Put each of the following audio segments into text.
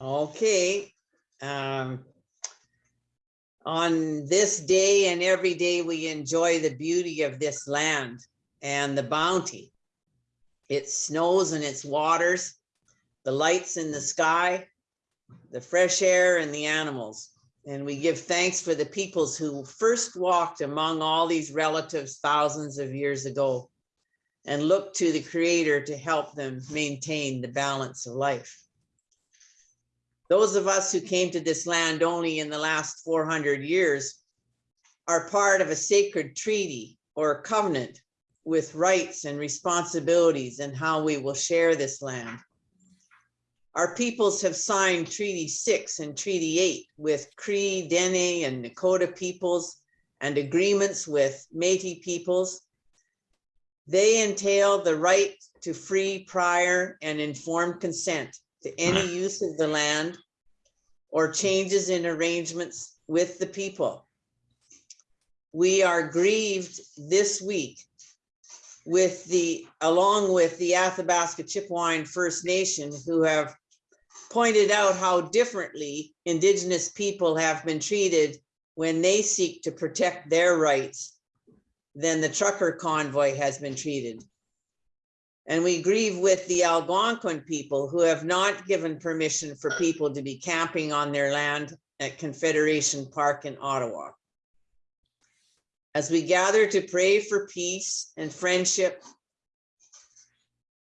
Okay. Um, on this day and every day, we enjoy the beauty of this land and the bounty. It snows and its waters, the lights in the sky, the fresh air and the animals. And we give thanks for the peoples who first walked among all these relatives thousands of years ago and look to the creator to help them maintain the balance of life. Those of us who came to this land only in the last 400 years are part of a sacred treaty or covenant with rights and responsibilities and how we will share this land. Our peoples have signed Treaty 6 and Treaty 8 with Cree, Dene, and Nakota peoples and agreements with Métis peoples. They entail the right to free, prior, and informed consent to any use of the land or changes in arrangements with the people. We are grieved this week with the, along with the Athabasca Chipewyan First Nation who have pointed out how differently Indigenous people have been treated when they seek to protect their rights than the trucker convoy has been treated. And we grieve with the Algonquin people who have not given permission for people to be camping on their land at Confederation Park in Ottawa. As we gather to pray for peace and friendship,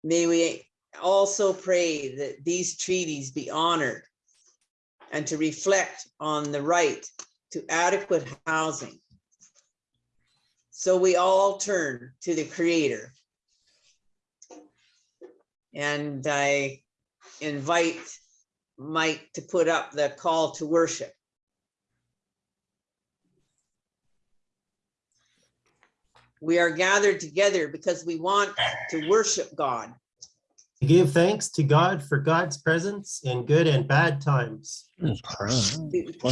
may we also pray that these treaties be honored and to reflect on the right to adequate housing. So we all turn to the creator. And I invite Mike to put up the call to worship. We are gathered together because we want to worship God. To give thanks to God for God's presence in good and bad times. to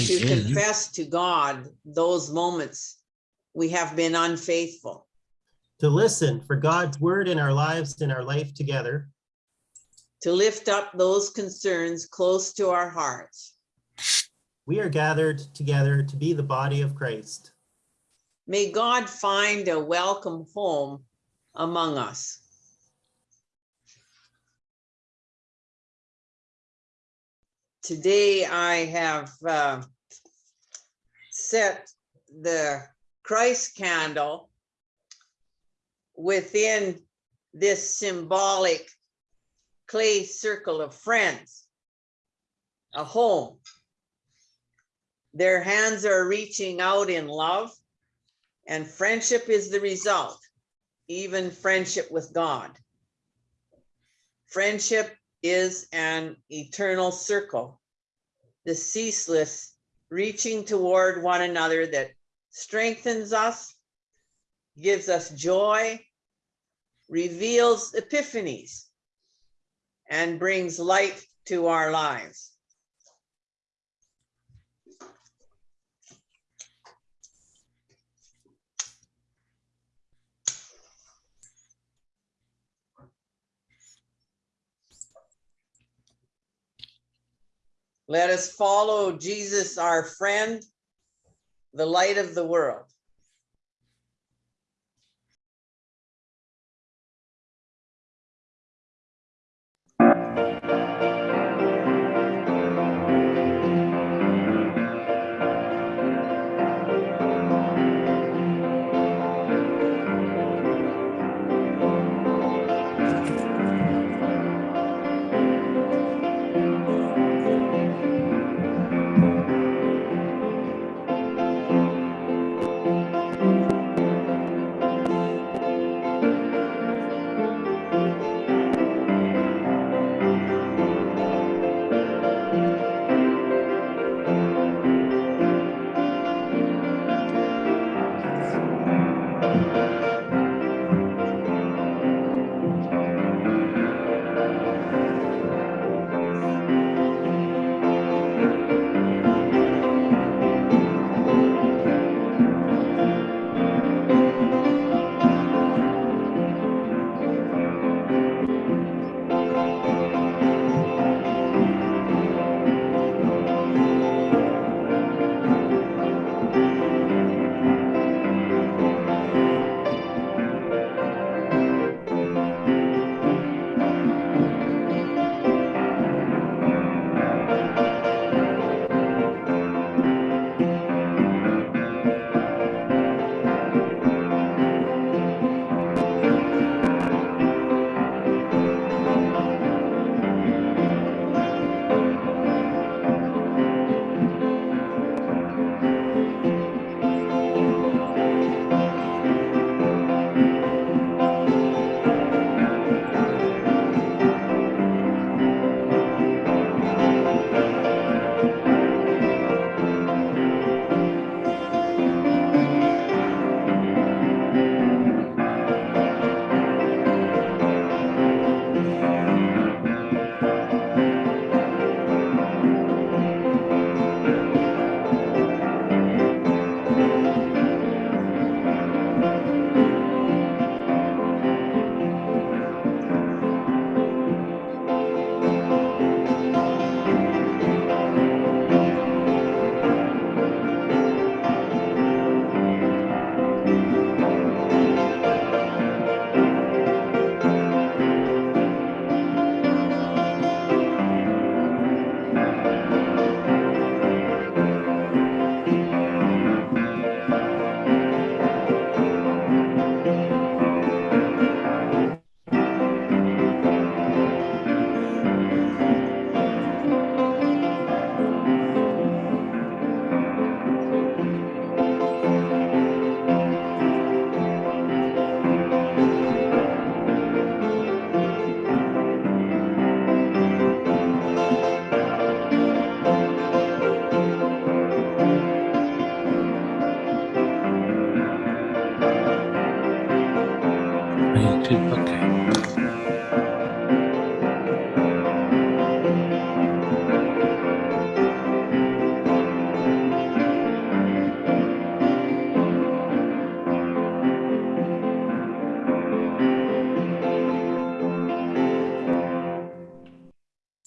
to confess to God those moments we have been unfaithful, To listen for God's word in our lives in our life together. To lift up those concerns close to our hearts. We are gathered together to be the body of Christ. May God find a welcome home among us. Today I have uh, set the Christ candle within this symbolic clay circle of friends, a home. Their hands are reaching out in love and friendship is the result, even friendship with God. Friendship is an eternal circle, the ceaseless reaching toward one another that strengthens us, gives us joy, reveals epiphanies, and brings light to our lives. Let us follow Jesus, our friend, the light of the world.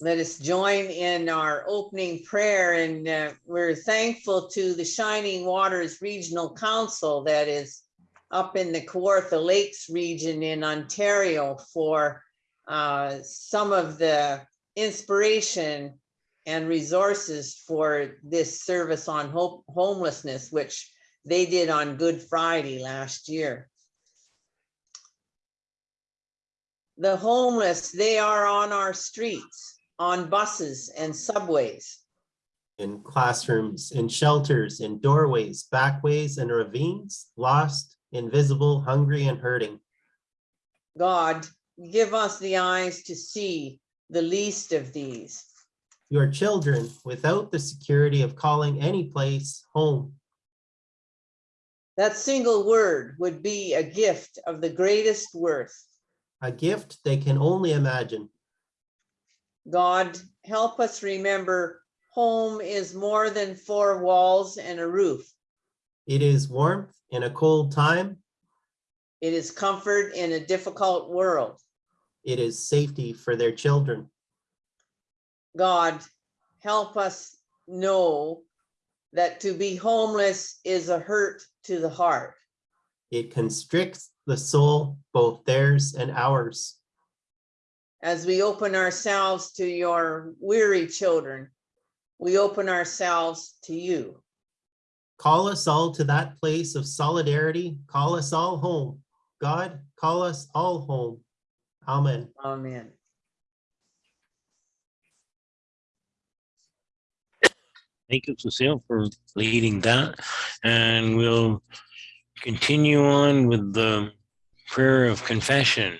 Let us join in our opening prayer and uh, we're thankful to the Shining Waters Regional Council that is up in the Kawartha Lakes region in Ontario for uh, some of the inspiration and resources for this service on homelessness, which they did on Good Friday last year. The homeless, they are on our streets, on buses and subways. In classrooms, in shelters, in doorways, backways, and ravines, lost, invisible, hungry, and hurting. God, give us the eyes to see the least of these. Your children without the security of calling any place home. That single word would be a gift of the greatest worth. A gift they can only imagine. God, help us remember home is more than four walls and a roof. It is warmth in a cold time. It is comfort in a difficult world. It is safety for their children. God, help us know that to be homeless is a hurt to the heart. It constricts the soul, both theirs and ours. As we open ourselves to your weary children, we open ourselves to you. Call us all to that place of solidarity. Call us all home. God, call us all home. Amen. Amen. Thank you, Cecile, for leading that. And we'll continue on with the prayer of confession.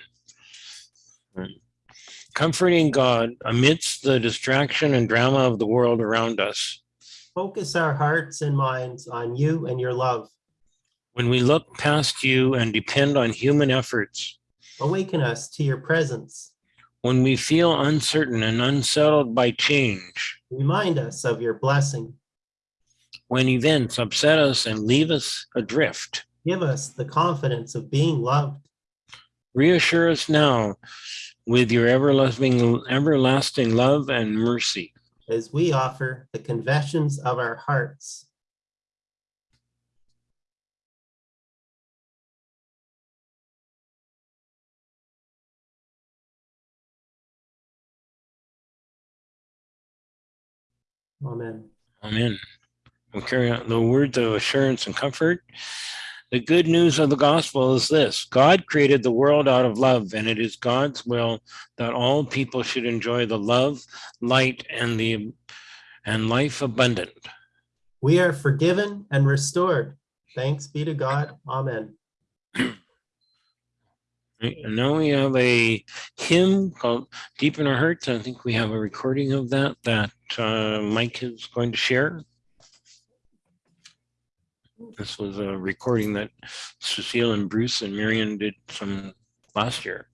Comforting God amidst the distraction and drama of the world around us. Focus our hearts and minds on you and your love. When we look past you and depend on human efforts, Awaken us to your presence. when we feel uncertain and unsettled by change, Remind us of your blessing. when events upset us and leave us adrift, Give us the confidence of being loved. reassure us now with your everlasting, everlasting love and mercy. as we offer the confessions of our hearts. Amen. Amen. We'll carry out the words of assurance and comfort. The good news of the gospel is this God created the world out of love, and it is God's will that all people should enjoy the love, light, and the and life abundant. We are forgiven and restored. Thanks be to God. Amen. And now we have a hymn called Deep in Our Hearts. I think we have a recording of that that uh, Mike is going to share. This was a recording that Cecile and Bruce and Marion did some last year.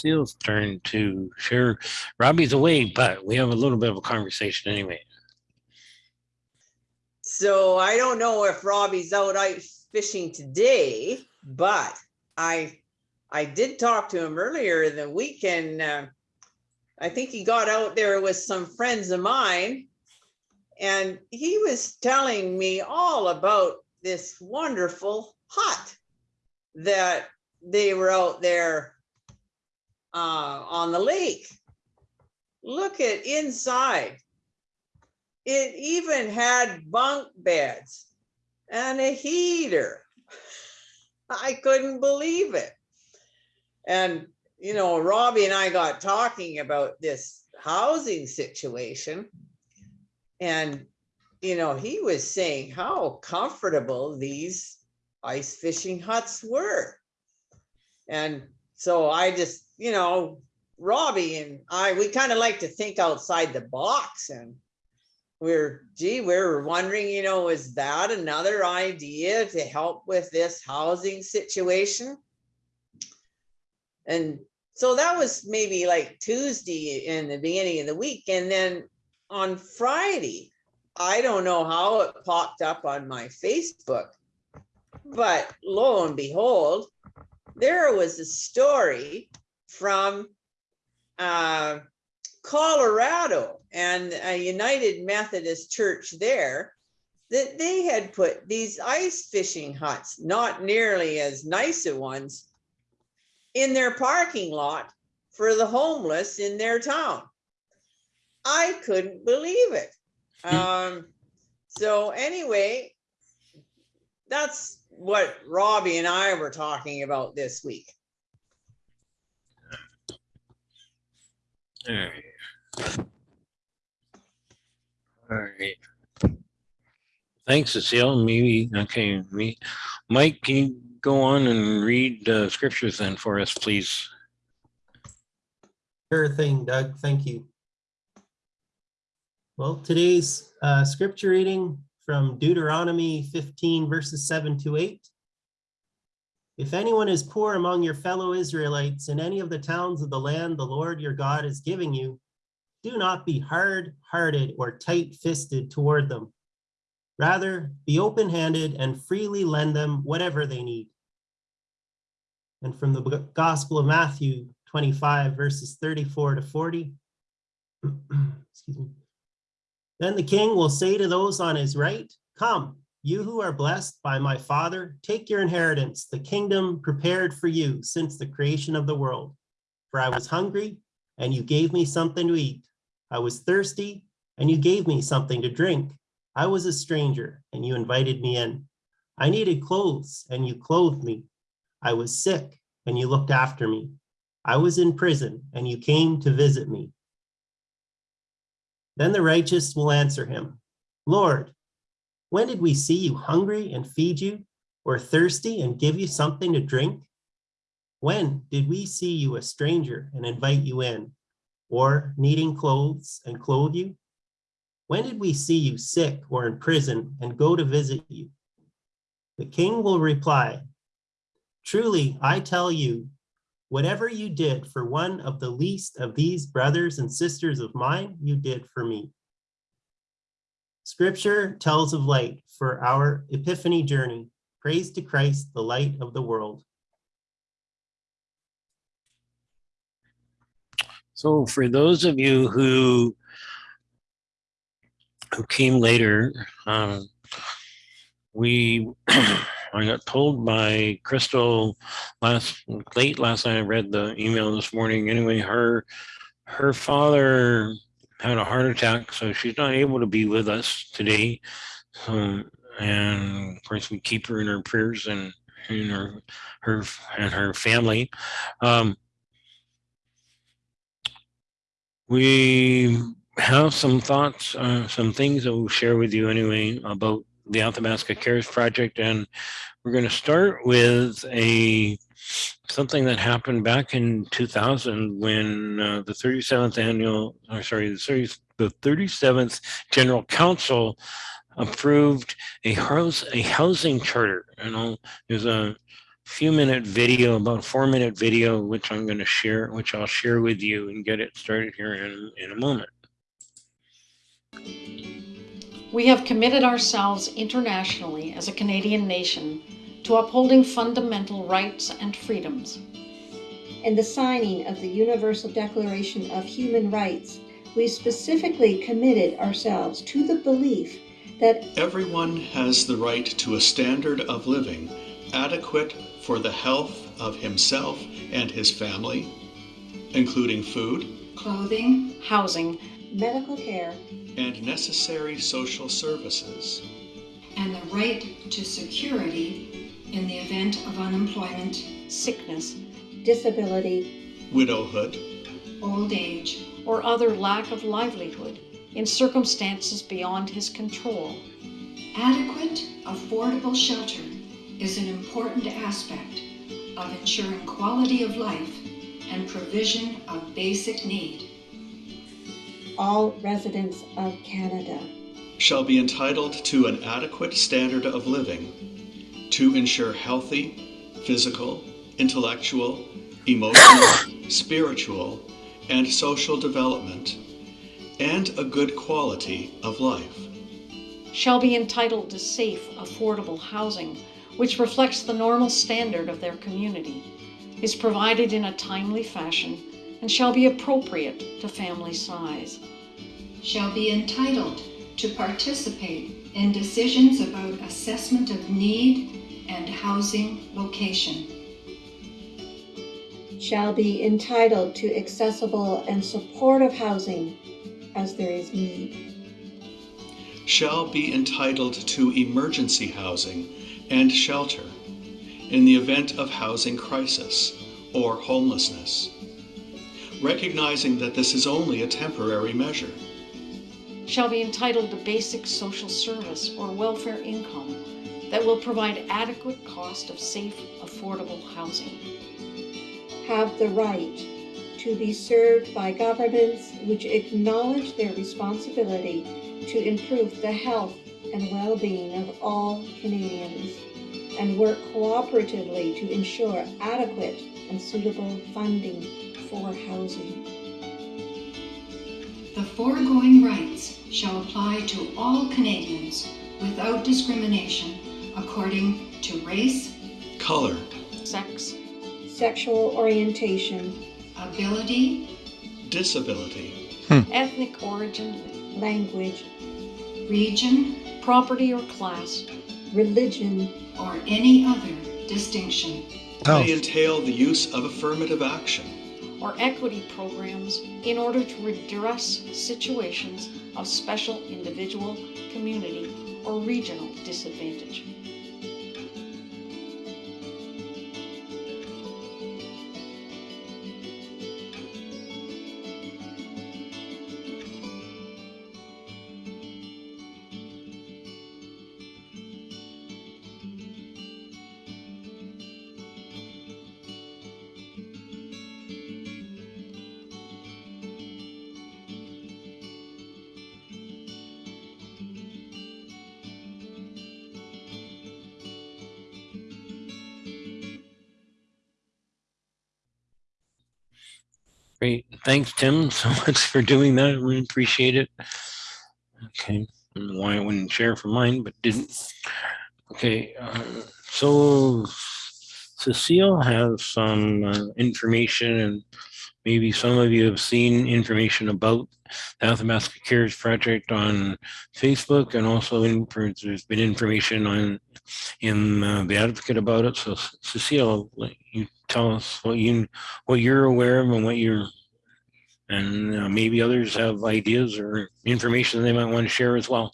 Cecile's turn to share. Robbie's away, but we have a little bit of a conversation anyway. So I don't know if Robbie's out ice fishing today, but I, I did talk to him earlier in the weekend. uh, I think he got out there with some friends of mine. And he was telling me all about this wonderful hut that they were out there uh, on the lake. Look at inside. It even had bunk beds and a heater. I couldn't believe it. And, you know, Robbie and I got talking about this housing situation. And, you know, he was saying how comfortable these ice fishing huts were. And so I just, you know, Robbie and I, we kind of like to think outside the box and we're, gee, we're wondering, you know, is that another idea to help with this housing situation? And so that was maybe like Tuesday in the beginning of the week. And then on Friday, I don't know how it popped up on my Facebook, but lo and behold, there was a story from uh, Colorado and a United Methodist Church there that they had put these ice fishing huts, not nearly as nice a ones, in their parking lot for the homeless in their town. I couldn't believe it. Um, so anyway, that's what Robbie and I were talking about this week. All right. All right. Thanks, Cecile. Maybe, okay, me, Mike, can you go on and read uh, scriptures then for us, please? Sure thing, Doug. Thank you. Well, today's uh, scripture reading from Deuteronomy 15 verses 7 to 8. If anyone is poor among your fellow Israelites in any of the towns of the land the Lord your God is giving you, do not be hard-hearted or tight-fisted toward them. Rather, be open-handed and freely lend them whatever they need. And from the Gospel of Matthew 25 verses 34 to 40. Excuse me. Then the king will say to those on his right, Come, you who are blessed by my Father, take your inheritance, the kingdom prepared for you since the creation of the world. For I was hungry, and you gave me something to eat. I was thirsty, and you gave me something to drink. I was a stranger, and you invited me in. I needed clothes, and you clothed me. I was sick, and you looked after me. I was in prison, and you came to visit me. Then the righteous will answer him, Lord, when did we see you hungry and feed you, or thirsty and give you something to drink? When did we see you a stranger and invite you in, or needing clothes and clothe you? When did we see you sick or in prison and go to visit you? The king will reply, Truly, I tell you, whatever you did for one of the least of these brothers and sisters of mine, you did for me. Scripture tells of light for our epiphany journey. Praise to Christ, the light of the world. So for those of you who who came later, um, we I got told by Crystal last late last night. I read the email this morning. Anyway, her her father had a heart attack, so she's not able to be with us today. So and of course, we keep her in our prayers and in her, her and her family. Um, we have some thoughts, uh, some things that we'll share with you anyway about the Athabasca Cares Project, and we're going to start with a something that happened back in 2000 when uh, the 37th annual, or sorry, the, 30, the 37th General Council approved a house a housing charter. You know, there's a few minute video, about a four minute video, which I'm going to share, which I'll share with you and get it started here in, in a moment. We have committed ourselves internationally as a Canadian nation to upholding fundamental rights and freedoms. In the signing of the Universal Declaration of Human Rights, we specifically committed ourselves to the belief that Everyone has the right to a standard of living adequate for the health of himself and his family, including food clothing, Housing, medical care, and necessary social services, and the right to security in the event of unemployment, sickness, disability, widowhood, old age, or other lack of livelihood in circumstances beyond his control. adequate, affordable shelter is an important aspect of ensuring quality of life and provision of basic need. all residents of Canada. shall be entitled to an adequate standard of living to ensure healthy physical, intellectual, emotional, spiritual, and social development, and a good quality of life. Shall be entitled to safe, affordable housing which reflects the normal standard of their community, is provided in a timely fashion, and shall be appropriate to family size. Shall be entitled to participate in decisions about assessment of need and housing location. Shall be entitled to accessible and supportive housing as there is need. Shall be entitled to emergency housing and shelter in the event of housing crisis or homelessness, recognizing that this is only a temporary measure. Shall be entitled to basic social service or welfare income that will provide adequate cost of safe, affordable housing. Have the right to be served by governments which acknowledge their responsibility to improve the health and well-being of all Canadians and work cooperatively to ensure adequate and suitable funding for housing. The foregoing rights shall apply to all Canadians without discrimination according to race, Color, Sex, Sexual orientation, ability, disability, hmm. ethnic origin, language, region, property or class, religion, or any other distinction. Oh. may entail the use of affirmative action. Or equity programs in order to redress situations of special individual, community, or regional disadvantage. Great. Thanks, Tim, so much for doing that. We appreciate it. Okay. I don't know why I wouldn't share for mine, but didn't. Okay. Uh, so Cecile has some uh, information and maybe some of you have seen information about the Athabasca Cares Project on Facebook and also in, there's been information on in uh, the advocate about it. So Cecile, you tell us what you what you're aware of and what you're and uh, maybe others have ideas or information they might want to share as well.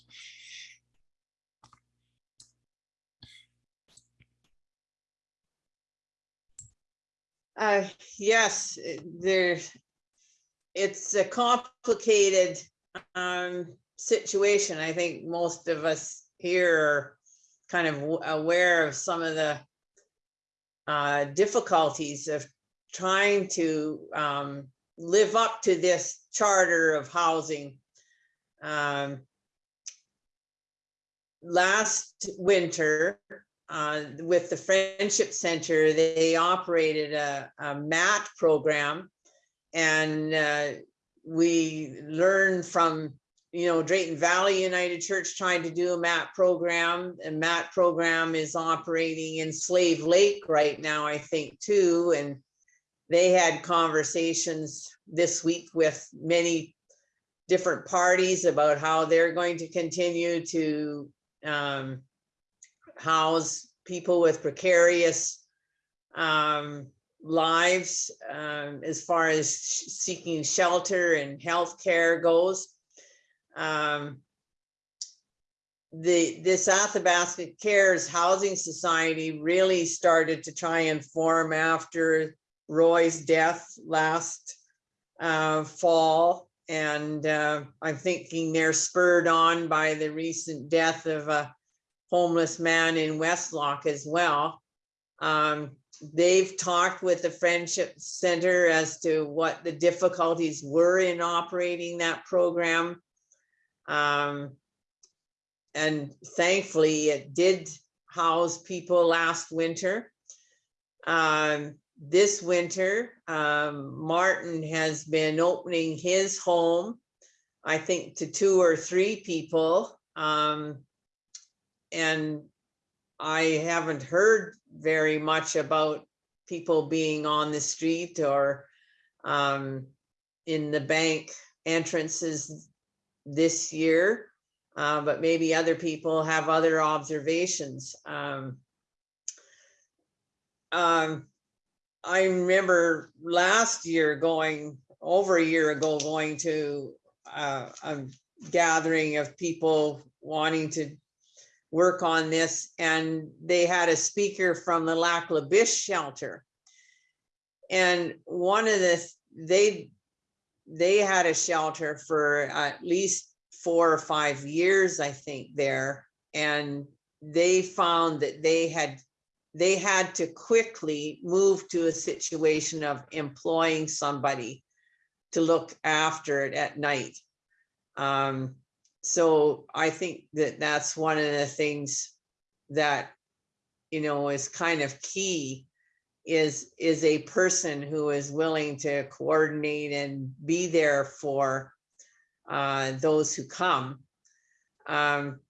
Uh, yes, there. It's a complicated um, situation. I think most of us here are kind of aware of some of the uh, difficulties of trying to, um, live up to this charter of housing. Um, last winter, uh, with the Friendship Center, they operated a, a MAT program. And, uh, we learned from, you know, Drayton Valley United Church trying to do a MAT program. And MAT program is operating in Slave Lake right now, I think, too. And they had conversations this week with many different parties about how they're going to continue to um, house people with precarious um, lives um, as far as seeking shelter and health care goes. Um, the this Athabasca Cares Housing Society really started to try and form after Roy's death last uh, fall. And uh, I'm thinking they're spurred on by the recent death of a homeless man in Westlock as well. Um, they've talked with the Friendship Center as to what the difficulties were in operating that program. Um, and thankfully, it did house people last winter. Um, this winter, um, Martin has been opening his home, I think to two or three people. Um, and I haven't heard very much about people being on the street or um, in the bank entrances this year. Uh, but maybe other people have other observations. Um, um, I remember last year going, over a year ago, going to uh, a gathering of people wanting to work on this, and they had a speaker from the Lac La Biche shelter. And one of the, they, they had a shelter for at least four or five years, I think, there. And they found that they had they had to quickly move to a situation of employing somebody to look after it at night. Um, so I think that that's one of the things that, you know, is kind of key is, is a person who is willing to coordinate and be there for uh, those who come. Um,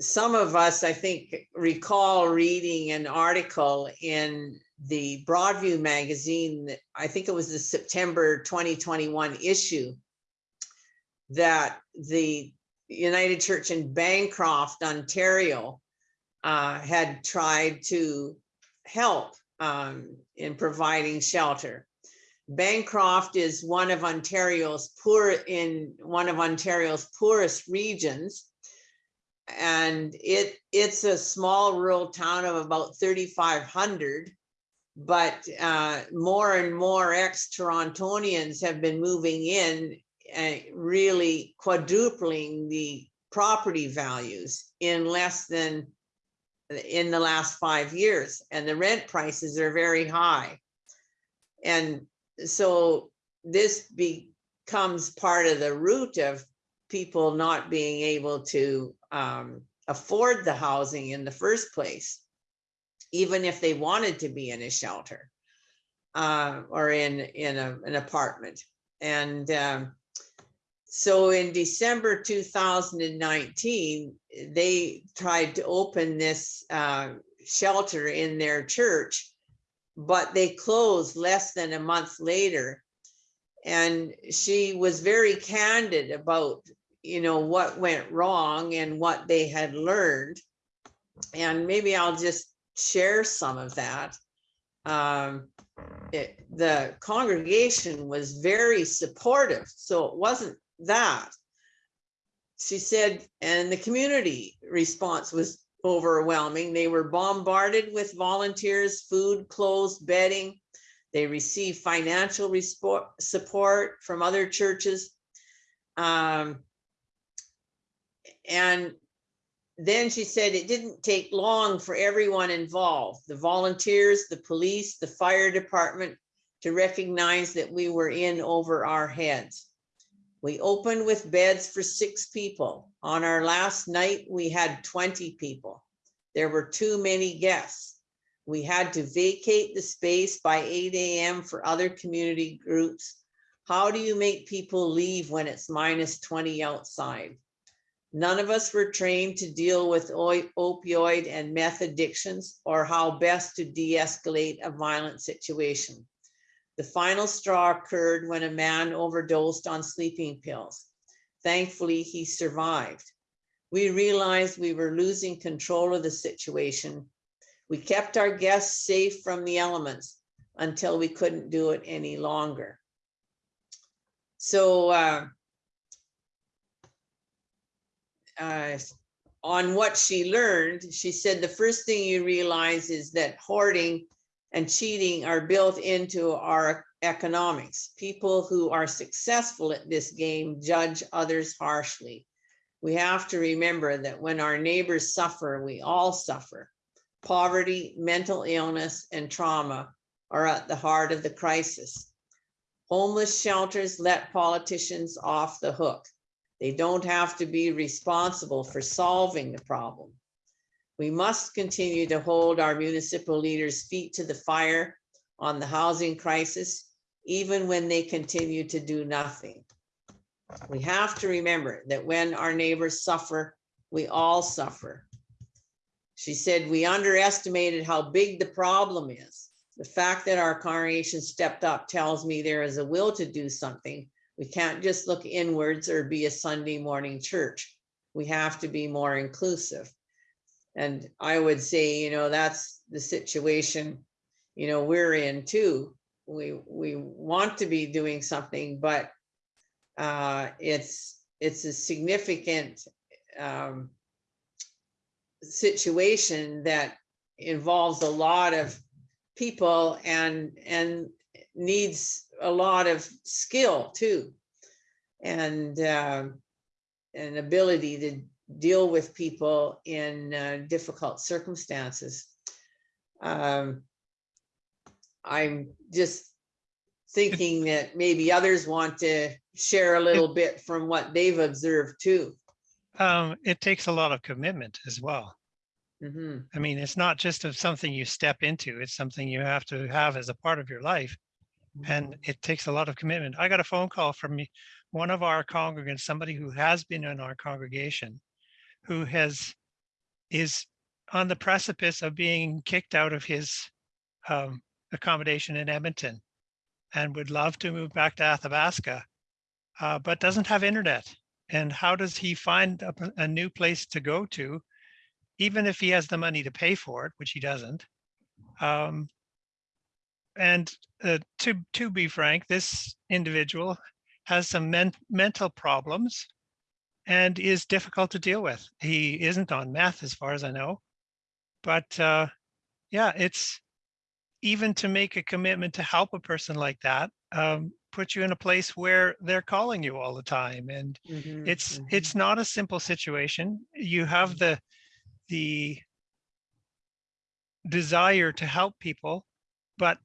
some of us, I think, recall reading an article in the Broadview magazine, I think it was the September 2021 issue, that the United Church in Bancroft, Ontario, uh, had tried to help um, in providing shelter. Bancroft is one of Ontario's poor in one of Ontario's poorest regions and it it's a small rural town of about 3500 but uh, more and more ex-torontonians have been moving in and really quadrupling the property values in less than in the last five years and the rent prices are very high and so this becomes part of the root of people not being able to um, afford the housing in the first place, even if they wanted to be in a shelter uh, or in in a, an apartment. And um, so in December 2019, they tried to open this uh, shelter in their church, but they closed less than a month later. And she was very candid about you know, what went wrong and what they had learned. And maybe I'll just share some of that. Um, it, the congregation was very supportive, so it wasn't that. She said, and the community response was overwhelming. They were bombarded with volunteers, food, clothes, bedding. They received financial support from other churches. Um, and then she said it didn't take long for everyone involved, the volunteers, the police, the fire department, to recognize that we were in over our heads. We opened with beds for six people. On our last night, we had 20 people. There were too many guests. We had to vacate the space by 8 AM for other community groups. How do you make people leave when it's minus 20 outside? None of us were trained to deal with opioid and meth addictions or how best to de-escalate a violent situation. The final straw occurred when a man overdosed on sleeping pills. Thankfully, he survived. We realized we were losing control of the situation. We kept our guests safe from the elements until we couldn't do it any longer. So uh, uh, on what she learned, she said the first thing you realize is that hoarding and cheating are built into our economics. People who are successful at this game judge others harshly. We have to remember that when our neighbors suffer, we all suffer. Poverty, mental illness, and trauma are at the heart of the crisis. Homeless shelters let politicians off the hook. They don't have to be responsible for solving the problem. We must continue to hold our municipal leaders' feet to the fire on the housing crisis, even when they continue to do nothing. We have to remember that when our neighbors suffer, we all suffer. She said, we underestimated how big the problem is. The fact that our congregation stepped up tells me there is a will to do something. We can't just look inwards or be a Sunday morning church. We have to be more inclusive. And I would say, you know, that's the situation, you know, we're in too. We, we want to be doing something, but uh, it's, it's a significant um, situation that involves a lot of people and, and needs a lot of skill too. And, um an ability to deal with people in uh, difficult circumstances. Um, I'm just thinking that maybe others want to share a little bit from what they've observed too. Um, it takes a lot of commitment as well. Mhm. I mean, it's not just of something you step into, it's something you have to have as a part of your life. And it takes a lot of commitment. I got a phone call from one of our congregants, somebody who has been in our congregation, who has, is on the precipice of being kicked out of his um, accommodation in Edmonton and would love to move back to Athabasca, uh, but doesn't have internet. And how does he find a new place to go to, even if he has the money to pay for it, which he doesn't? Um, and uh, to to be frank, this individual has some men- mental problems and is difficult to deal with. He isn't on meth, as far as I know, but uh, yeah, it's even to make a commitment to help a person like that. Um, put you in a place where they're calling you all the time and Mhm, it's mhm. it's not a simple situation you have the the desire to help people but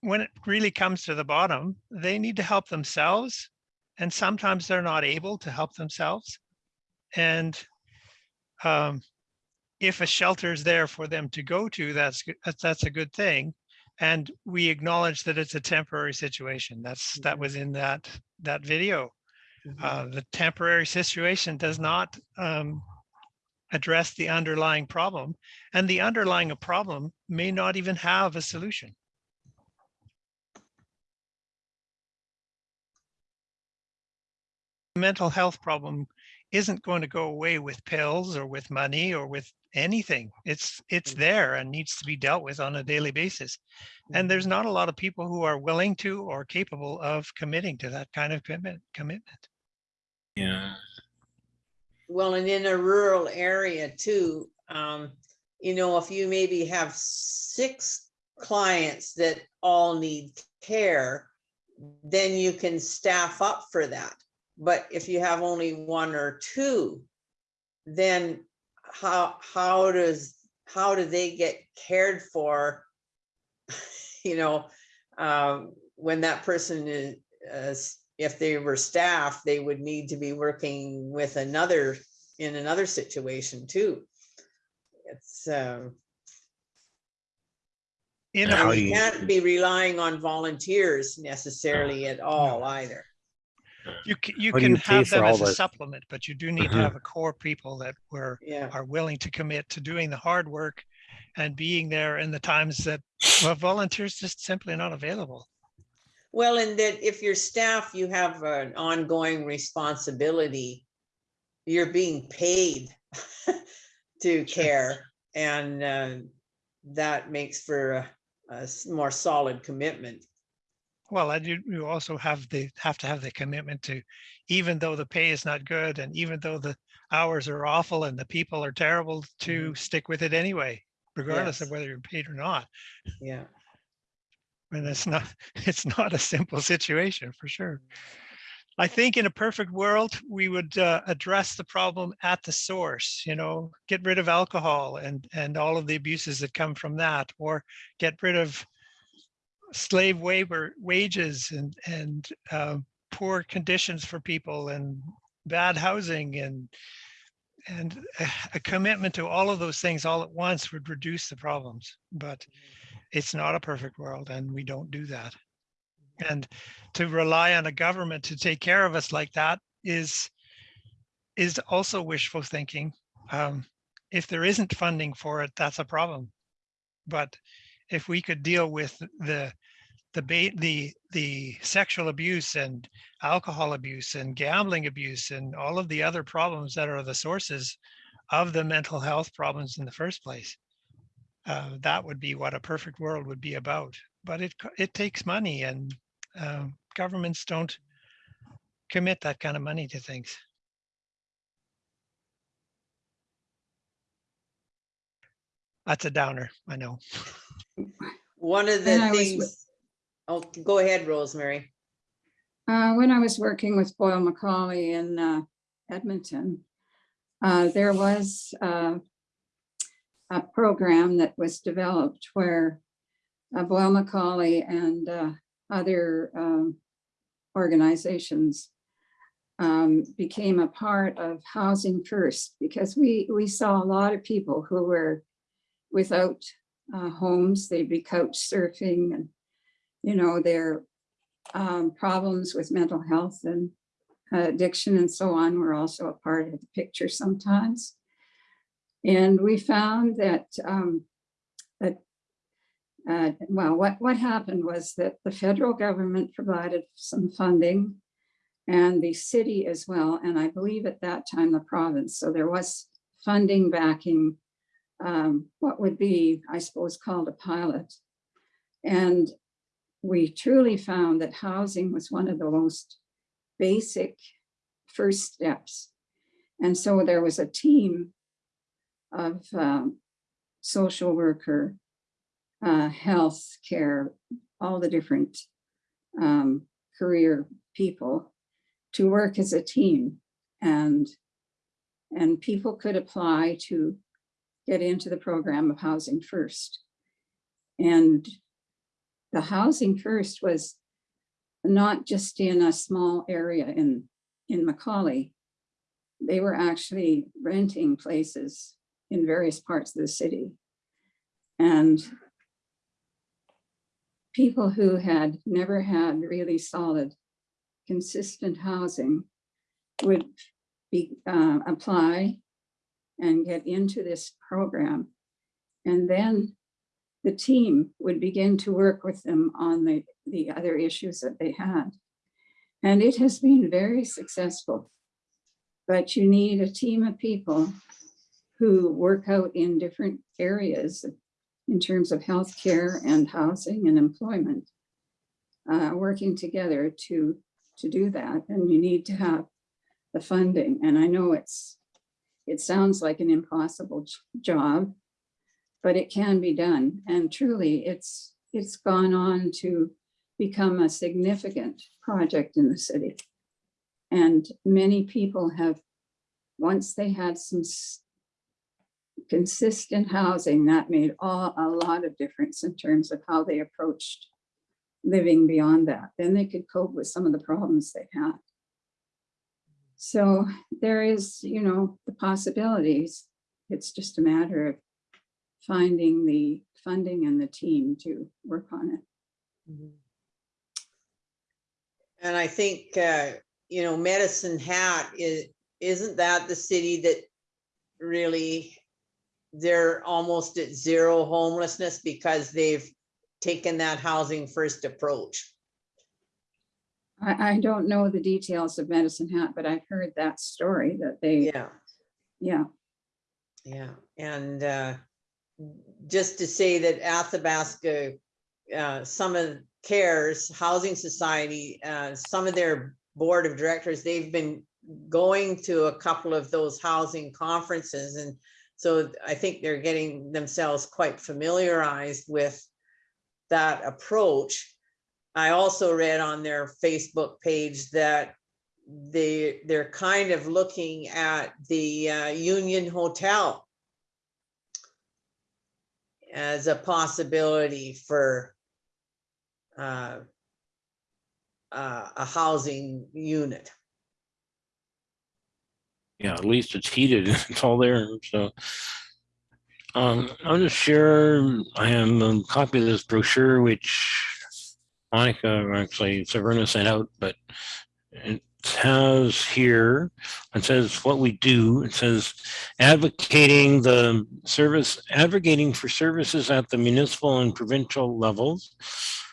when it really comes to the bottom they need to help themselves and sometimes they're not able to help themselves and um, if a shelter is there for them to go to that's that's a good thing and we acknowledge that it's a temporary situation that's that Mhm. was in that that video Mhm. uh, the temporary situation does not um, address the underlying problem, and the underlying problem may not even have a solution. Mental health problem isn't going to go away with pills or with money or with anything. It's it's Mm. there and needs to be dealt with on a daily basis. And there's not a lot of people who are willing to or capable of committing to that kind of commitment. Commitment. Yeah. Well, and in a rural area too, um, you know, if you maybe have six clients that all need care, then you can staff up for that. But if you have only one or two, then how, how does, how do they get cared for? You know, um, when that person is, uh, if they were staff, they would need to be working with another, in another situation too. It's, um, In How a, do you you- can't be relying on volunteers necessarily at all either. You can, you How do can you pay have for them all as a the- supplement, but you do need to Mhm. have a core people that were, Yeah, are willing to commit to doing the hard work and being there in the times that, well, volunteers just simply not available. well, and that if you're staff, you have an ongoing responsibility. You're being paid to care and uh, that makes for a, a s- more solid commitment. Well, and you, you also have the, have to have the commitment to, even though the pay is not good and even though the hours are awful and the people are terrible, to stick with it anyway, regardless of whether you're paid or not. Yeah, And it's not, it's not a simple situation for sure. I think in a perfect world, we would uh, address the problem at the source, you know, get rid of alcohol and, and all of the abuses that come from that, or get rid of slave labor wages and, and uh, poor conditions for people and bad housing and and a, commitment to all of those things all at once would reduce the problems. But it's not a perfect world and we don't do that. And to rely on a government to take care of us like that is is also wishful thinking. Um, if there isn't funding for it, that's a problem. But if we could deal with the the ba- the the sexual abuse and alcohol abuse and gambling abuse and all of the other problems that are the sources of the mental health problems in the first place, uh, that would be what a perfect world would be about. But it it takes money, and um, governments don't commit that kind of money to things. That's a downer, I know. one of the was things, oh, go ahead, Rosemary. Uh, when I was working with Boyle McCauley in uh, Edmonton, uh, there was uh, a program that was developed where uh, Boyle McCauley and uh, other um, organizations um, became a part of Housing First because we, we saw a lot of people who were without uh, homes, they'd be couch surfing and, you know, their um, problems with mental health and uh, addiction and so on were also a part of the picture sometimes. And we found that, um, that uh, well, what, what happened was that the federal government provided some funding and the city as well. And I believe at that time, the province. So there was funding backing um, what would be, I suppose, called a pilot. And we truly found that housing was one of the most basic first steps. And so there was a team of um, social worker, uh, health care, all the different um, career people to work as a team. And, and people could apply to get into the program of Housing First. And the Housing First was not just in a small area in, in McCauley. They were actually renting places in various parts of the city. And people who had never had really solid, consistent housing would be, uh, apply and get into this program. And then the team would begin to work with them on the, the other issues that they had. And it has been very successful. But you need a team of people who work out in different areas in terms of healthcare and housing and employment, uh, working together to, to do that. And you need to have the funding. And I know it's, it sounds like an impossible job, but it can be done. And truly, it's, it's gone on to become a significant project in the city. And many people have, once they had some consistent housing, that made all, a lot of difference in terms of how they approached living beyond that. Then they could cope with some of the problems they had. So there is, you know, the possibilities. It's just a matter of finding the funding and the team to work on it. And I think, uh, you know, Medicine Hat is, isn't that the city that really, they're almost at zero homelessness because they've taken that housing first approach. I, I don't know the details of Medicine Hat, but I've heard that story that they, Yeah, yeah, yeah. And uh, just to say that Athabasca, uh, some of CARES Housing Society, uh, some of their board of directors, they've been going to a couple of those housing conferences. And so I think they're getting themselves quite familiarized with that approach. I also read on their Facebook page that they, they're kind of looking at the uh, Union Hotel as a possibility for uh, uh, a housing unit. Yeah, at least it's heated. It's all there. So um, I'll just share. I have a copy of this brochure, which Monica, actually Saverna sent out, but it has here, it says what we do. It says advocating the service, advocating for services at the municipal and provincial levels,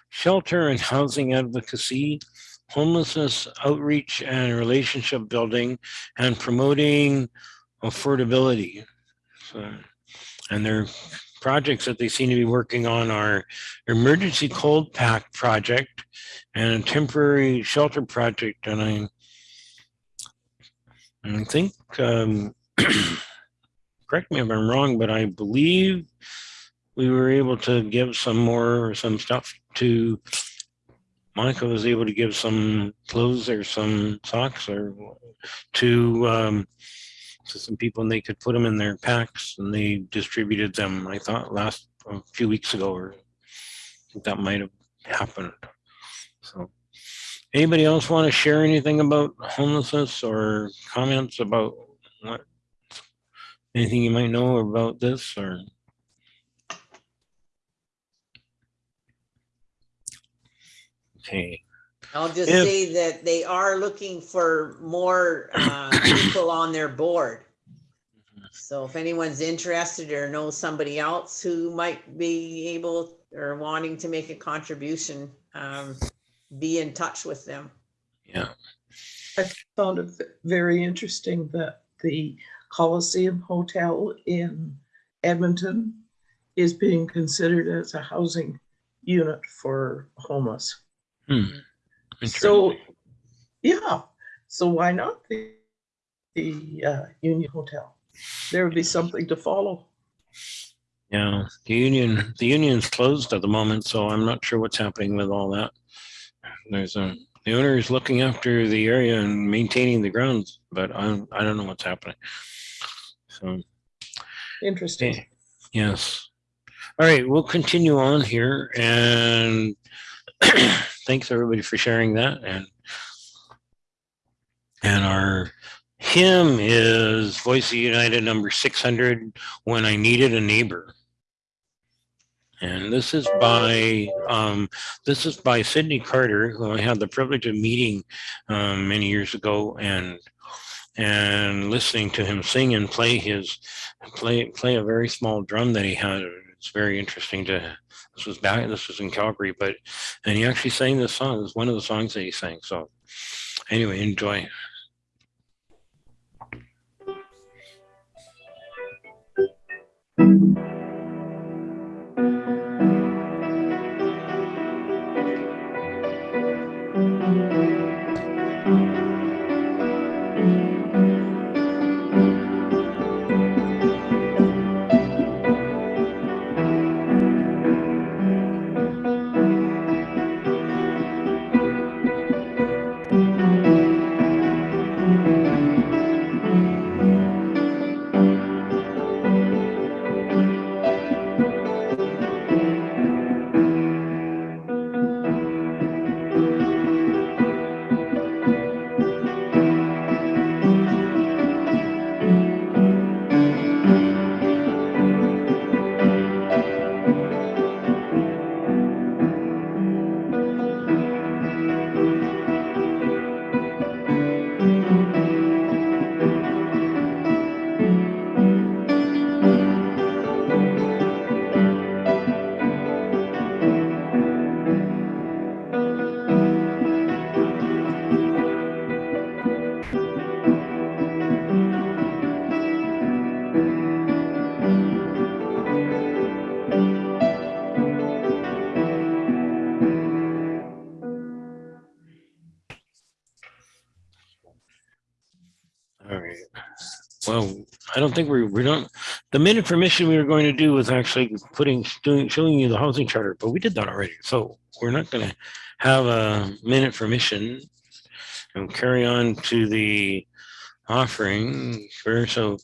shelter and housing advocacy, homelessness outreach and relationship building, and promoting affordability. So, and their projects that they seem to be working on are emergency cold pack project and a temporary shelter project. And I, I think, um, correct me if I'm wrong, but I believe we were able to give some more, some stuff to Monica was able to give some clothes or some socks or to um, to some people and they could put them in their packs and they distributed them. I thought last a few weeks ago or that might have happened. So anybody else want to share anything about homelessness or comments about what anything you might know about this or okay. I'll just If- say that they are looking for more uh, people on their board. So if anyone's interested or knows somebody else who might be able or wanting to make a contribution, um, be in touch with them. Yeah. I found it very interesting that the Coliseum Hotel in Edmonton is being considered as a housing unit for homeless. Hmm. So, yeah, so why not the, the uh, Union Hotel? There would be something to follow. Yeah, the union, the union's closed at the moment, so I'm not sure what's happening with all that. There's a, the owner is looking after the area and maintaining the grounds, but I, I don't know what's happening. So, Interesting. okay, yes. All right, we'll continue on here and thanks everybody for sharing that and and our hymn is Voices United number 600, When I Needed a Neighbor. And this is by um, this is by Sydney Carter, who I had the privilege of meeting um, many years ago, and and listening to him sing and play his play play a very small drum that he had. It's very interesting to. This was back, this was in Calgary, but, and he actually sang this song. It's one of the songs that he sang. So anyway, enjoy. Well, I don't think we're, we don't, the minute for mission we were going to do was actually putting, doing, showing you the housing charter, but we did that already. So we're not gonna have a minute for mission and carry on to the offering. So,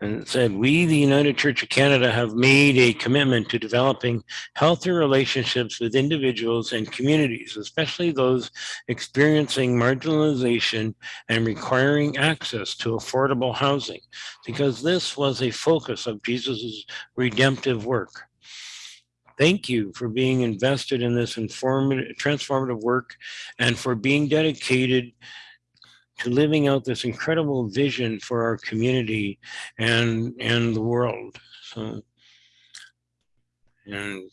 and said, we, the United Church of Canada, have made a commitment to developing healthy relationships with individuals and communities, especially those experiencing marginalization and requiring access to affordable housing, because this was a focus of Jesus's redemptive work. Thank you for being invested in this informative, transformative work and for being dedicated to living out this incredible vision for our community and and the world. So, and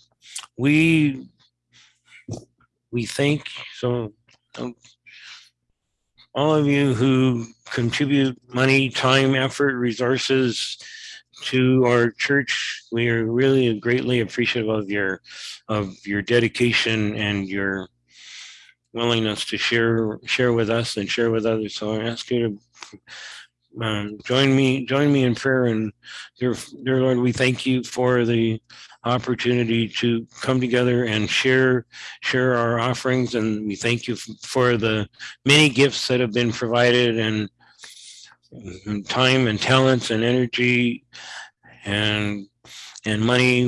we we thank so um, all of you who contribute money, time, effort, resources to our church. We are really greatly appreciative of your of your dedication and your willingness to share share with us and share with others. So I ask you to um, join me join me in prayer and dear, dear Lord, we thank you for the opportunity to come together and share share our offerings and we thank you for the many gifts that have been provided and, and time and talents and energy and and money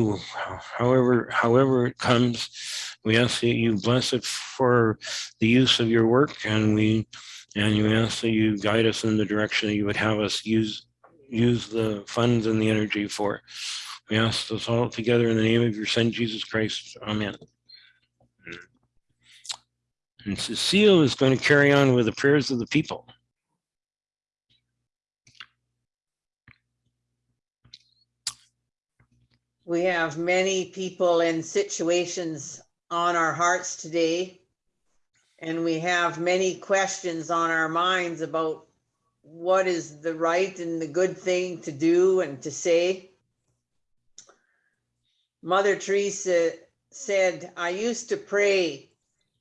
however however it comes we ask that you bless it for the use of your work and we and you ask that you guide us in the direction that you would have us use use the funds and the energy for. We ask this all together in the name of your son, Jesus Christ. Amen. And Cecile is going to carry on with the prayers of the people. We have many people in situations on our hearts today. And we have many questions on our minds about what is the right and the good thing to do and to say. Mother Teresa said, I used to pray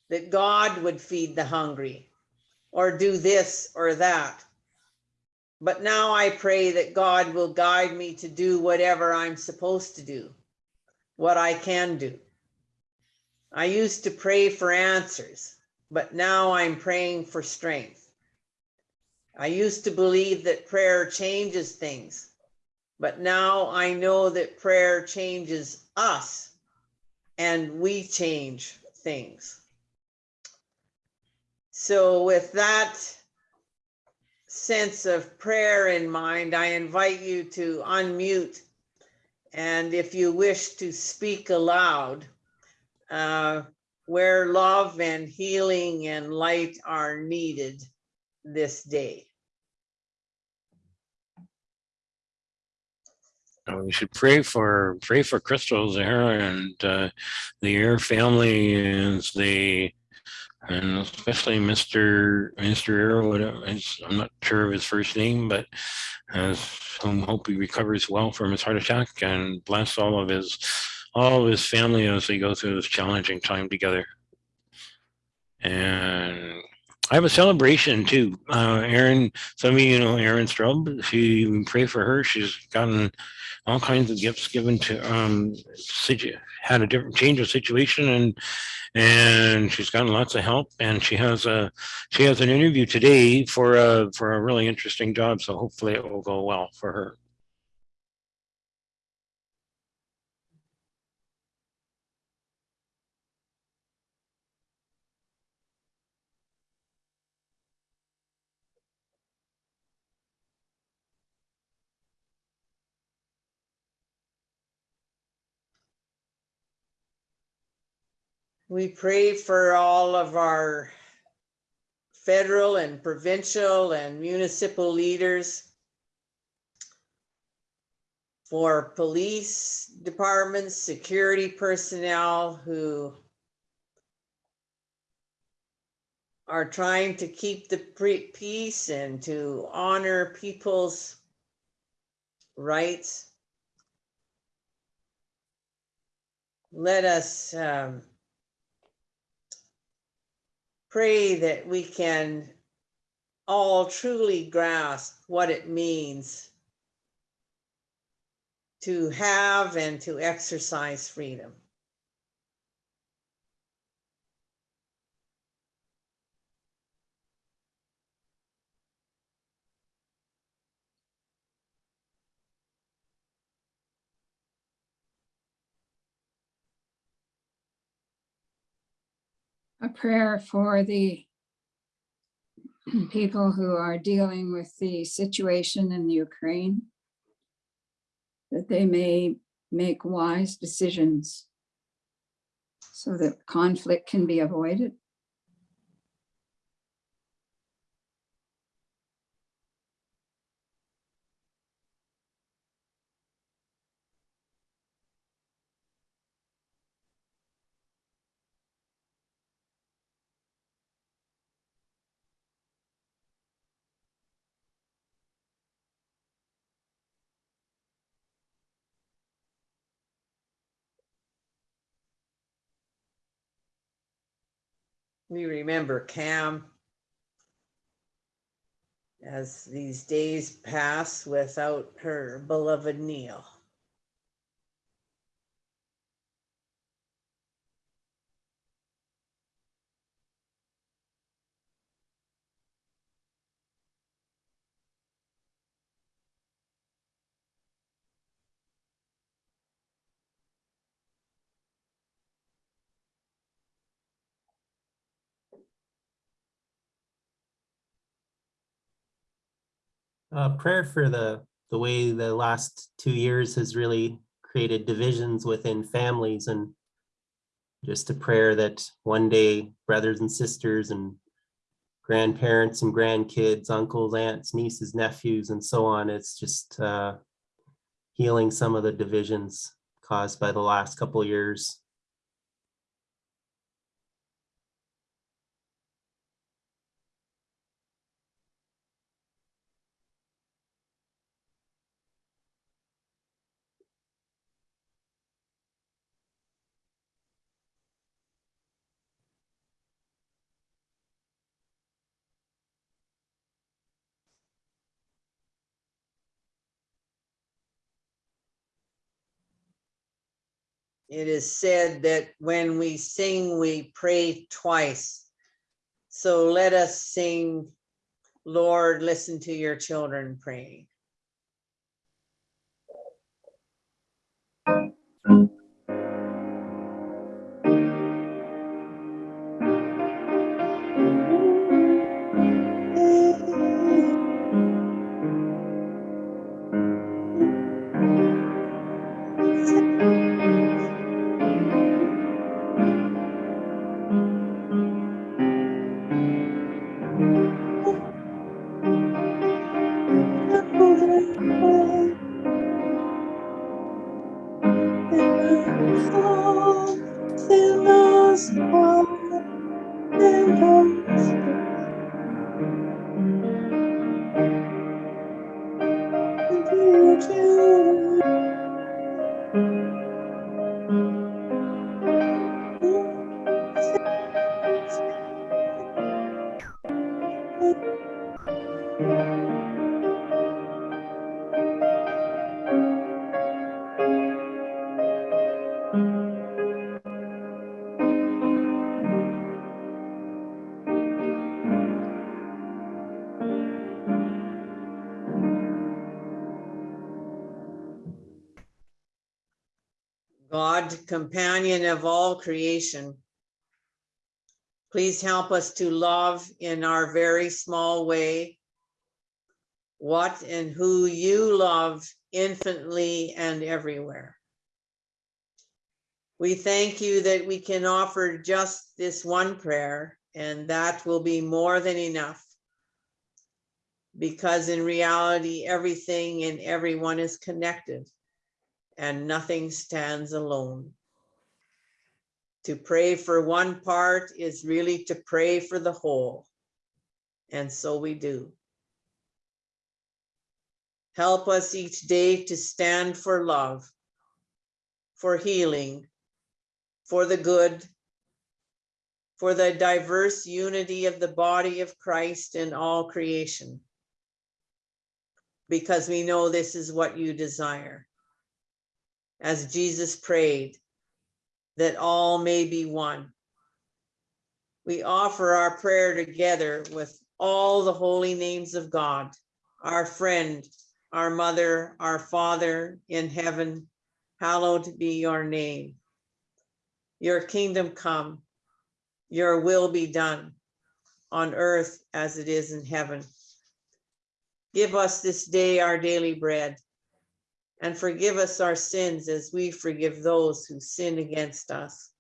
that God would feed the hungry or do this or that. But now I pray that God will guide me to do whatever I'm supposed to do, what I can do. I used to pray for answers, but now I'm praying for strength. I used to believe that prayer changes things, but now I know that prayer changes us and we change things. So, with that sense of prayer in mind, I invite you to unmute. And if you wish to speak aloud, uh, where love and healing and light are needed this day. Uh, we should pray for pray for Crystal Zahara and uh, the Air family and the and especially Mr. Mr. Air, I'm not sure of his first name, but I hope he recovers well from his heart attack and bless all of his all of his family as they go through this challenging time together. And I have a celebration too. Uh, Erin, some of you know Erin Strub. She we pray for her. She's gotten all kinds of gifts given to um had a different change of situation and and she's gotten lots of help and she has a she has an interview today for a for a really interesting job so hopefully it will go well for her We pray for all of our federal and provincial and municipal leaders, for police departments, security personnel who are trying to keep the peace and to honor people's rights. Let us um, pray that we can all truly grasp what it means to have and to exercise freedom. A prayer for the people who are dealing with the situation in the Ukraine, that they may make wise decisions so that conflict can be avoided. We remember Cam as these days pass without her beloved Neil. Uh, prayer for the, the way the last two years has really created divisions within families and just a prayer that one day brothers and sisters and grandparents and grandkids, uncles, aunts, nieces, nephews, and so on, it's just uh, healing some of the divisions caused by the last couple years. It is said that when we sing, we pray twice. So let us sing, Lord, listen to your children praying. Companion of all creation, please help us to love in our very small way what and who you love infinitely and everywhere. We thank you that we can offer just this one prayer and that will be more than enough. Because in reality, everything and everyone is connected and nothing stands alone. To pray for one part is really to pray for the whole. And so we do. Help us each day to stand for love, for healing, for the good, for the diverse unity of the body of Christ in all creation. Because we know this is what you desire as Jesus prayed, that all may be one. We offer our prayer together with all the holy names of God, our friend, our mother, our father in heaven, hallowed be your name. Your kingdom come, your will be done on earth as it is in heaven. Give us this day our daily bread and forgive us our sins as we forgive those who sin against us.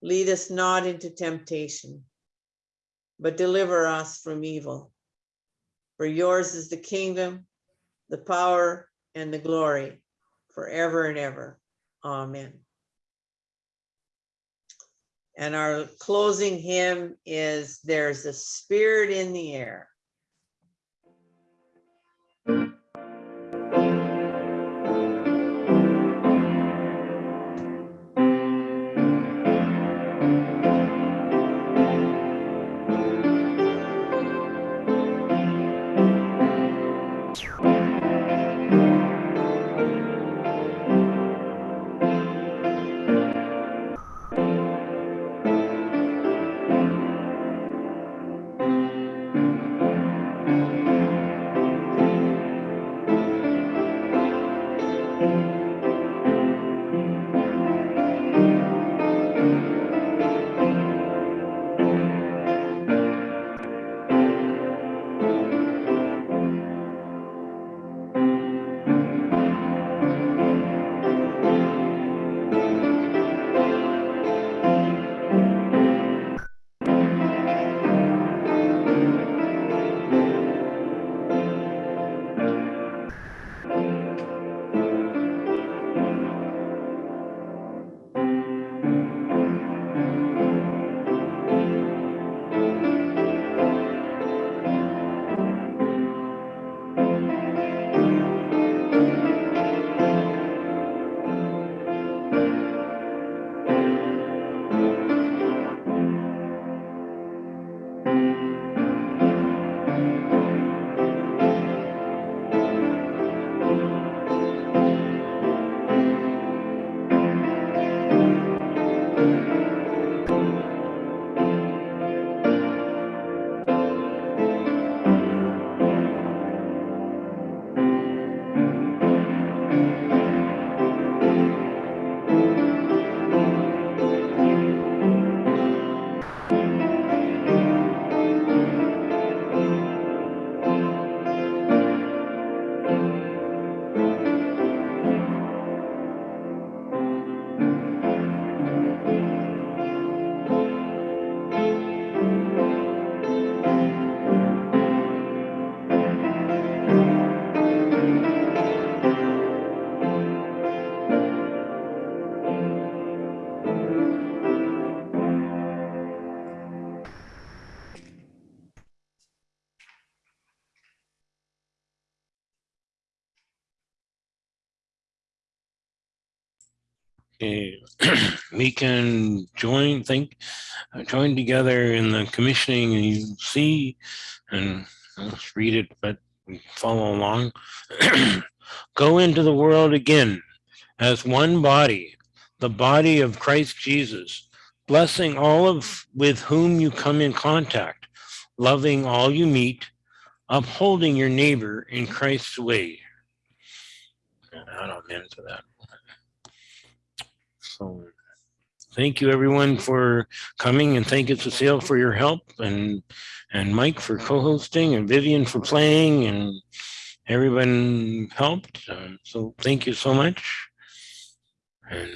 Lead us not into temptation, but deliver us from evil. For yours is the kingdom, the power, and the glory forever and ever. Amen. And our closing hymn is There's a Spirit in the Air. we can join, think, uh, join together in the commissioning and you see, and let's read it, but follow along. Go into the world again as one body, the body of Christ Jesus, blessing all of with whom you come in contact, loving all you meet, upholding your neighbor in Christ's way. I don't into that. So thank you everyone for coming and thank you Cecile for your help and and Mike for co-hosting and Vivian for playing and everyone helped. Um, so thank you so much. And